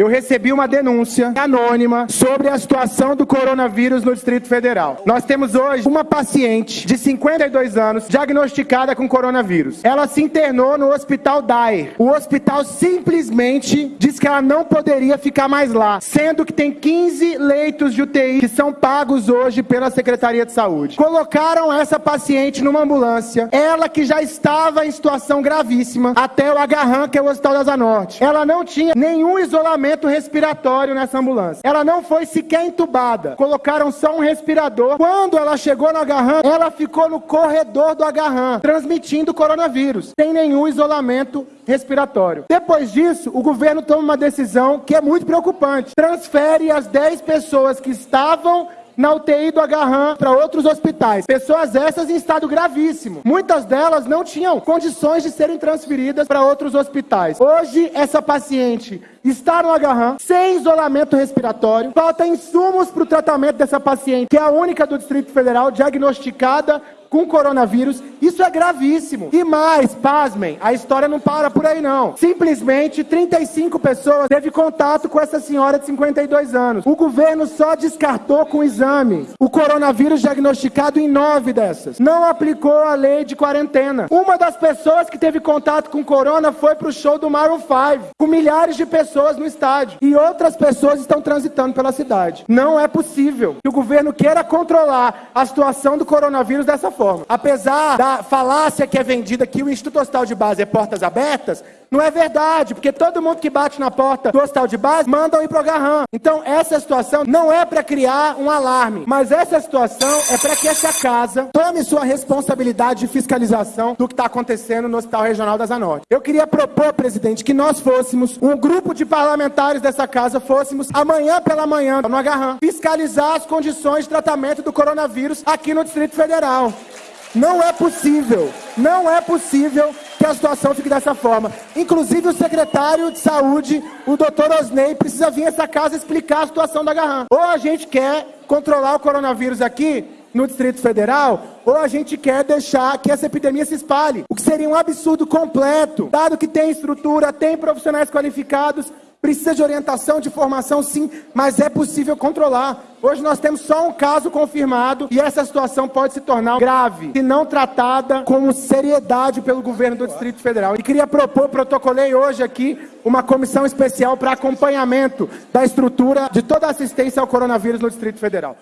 Eu recebi uma denúncia anônima sobre a situação do coronavírus no Distrito Federal. Nós temos hoje uma paciente de 52 anos diagnosticada com coronavírus. Ela se internou no Hospital Dyer. O hospital simplesmente diz que ela não poderia ficar mais lá, sendo que tem 15 leitos de UTI que são pagos hoje pela Secretaria de Saúde. Colocaram essa paciente numa ambulância, ela que já estava em situação gravíssima, até o Agarran, que é o Hospital da Zanorte. Ela não tinha nenhum isolamento respiratório nessa ambulância. Ela não foi sequer entubada. Colocaram só um respirador. Quando ela chegou no Agarran, ela ficou no corredor do Agarran, transmitindo coronavírus, sem nenhum isolamento respiratório. Depois disso, o governo toma uma decisão que é muito preocupante. Transfere as 10 pessoas que estavam na UTI do Agarran para outros hospitais. Pessoas essas em estado gravíssimo. Muitas delas não tinham condições de serem transferidas para outros hospitais. Hoje, essa paciente está no Agarran, sem isolamento respiratório, falta insumos para o tratamento dessa paciente, que é a única do Distrito Federal diagnosticada com coronavírus. Isso é gravíssimo. E mais, pasmem, a história não para por aí não. Simplesmente 35 pessoas teve contato com essa senhora de 52 anos. O governo só descartou com exame o coronavírus diagnosticado em nove dessas. Não aplicou a lei de quarentena. Uma das pessoas que teve contato com corona foi para o show do Maroon 5, com milhares de pessoas no estádio. E outras pessoas estão transitando pela cidade. Não é possível que o governo queira controlar a situação do coronavírus dessa forma. Apesar da falácia que é vendida que o Instituto Hospital de Base é portas abertas, não é verdade, porque todo mundo que bate na porta do hospital de base mandam ir pro Garram. Então, essa situação não é para criar um alarme, mas essa situação é para que essa casa tome sua responsabilidade de fiscalização do que está acontecendo no Hospital Regional da Zanorte. Eu queria propor, presidente, que nós fôssemos, um grupo de parlamentares dessa casa, fôssemos amanhã pela manhã no Agarram, fiscalizar as condições de tratamento do coronavírus aqui no Distrito Federal. Não é possível, não é possível que a situação fique dessa forma. Inclusive o secretário de saúde, o doutor Osney, precisa vir a essa casa explicar a situação da Garram. Ou a gente quer controlar o coronavírus aqui no Distrito Federal, ou a gente quer deixar que essa epidemia se espalhe. O que seria um absurdo completo, dado que tem estrutura, tem profissionais qualificados, Precisa de orientação, de formação, sim, mas é possível controlar. Hoje nós temos só um caso confirmado e essa situação pode se tornar grave, se não tratada com seriedade pelo governo do Distrito Federal. E queria propor, protocolei hoje aqui, uma comissão especial para acompanhamento da estrutura de toda a assistência ao coronavírus no Distrito Federal.